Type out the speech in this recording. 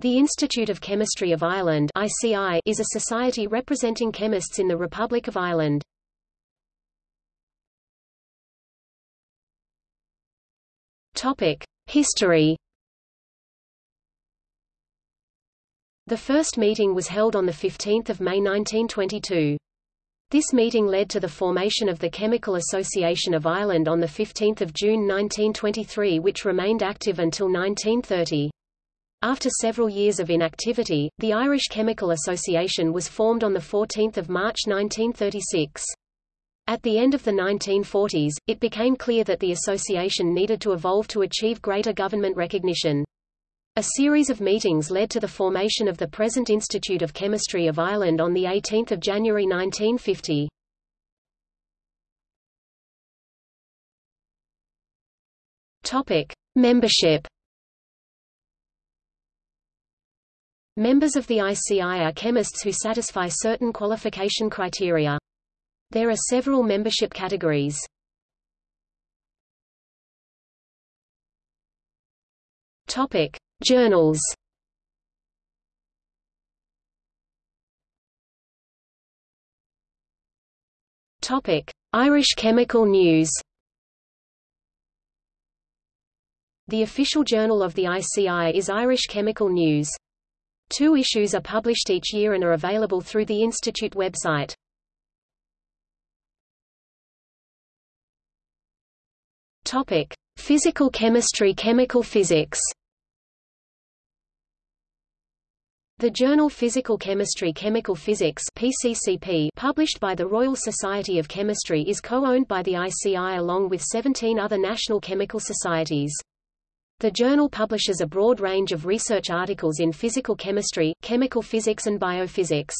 The Institute of Chemistry of Ireland ICI is a society representing chemists in the Republic of Ireland. History. The first meeting was held on 15 May 1922. This meeting led to the formation of the Chemical Association of Ireland on 15 June 1923 which remained active until 1930. After several years of inactivity, the Irish Chemical Association was formed on 14 March 1936. At the end of the 1940s, it became clear that the association needed to evolve to achieve greater government recognition. A series of meetings led to the formation of the present Institute of Chemistry of Ireland on 18 January 1950. Topic. Membership Members of the ICI are chemists who satisfy certain qualification criteria. There are several membership categories. Topic: Journals. Topic: Irish Chemical News. The official journal of the ICI is Irish Chemical News. Two issues are published each year and are available through the Institute website. Topic: Physical chemistry Chemical physics The journal Physical Chemistry Chemical Physics PCCP published by the Royal Society of Chemistry is co-owned by the ICI along with 17 other national chemical societies. The journal publishes a broad range of research articles in physical chemistry, chemical physics and biophysics.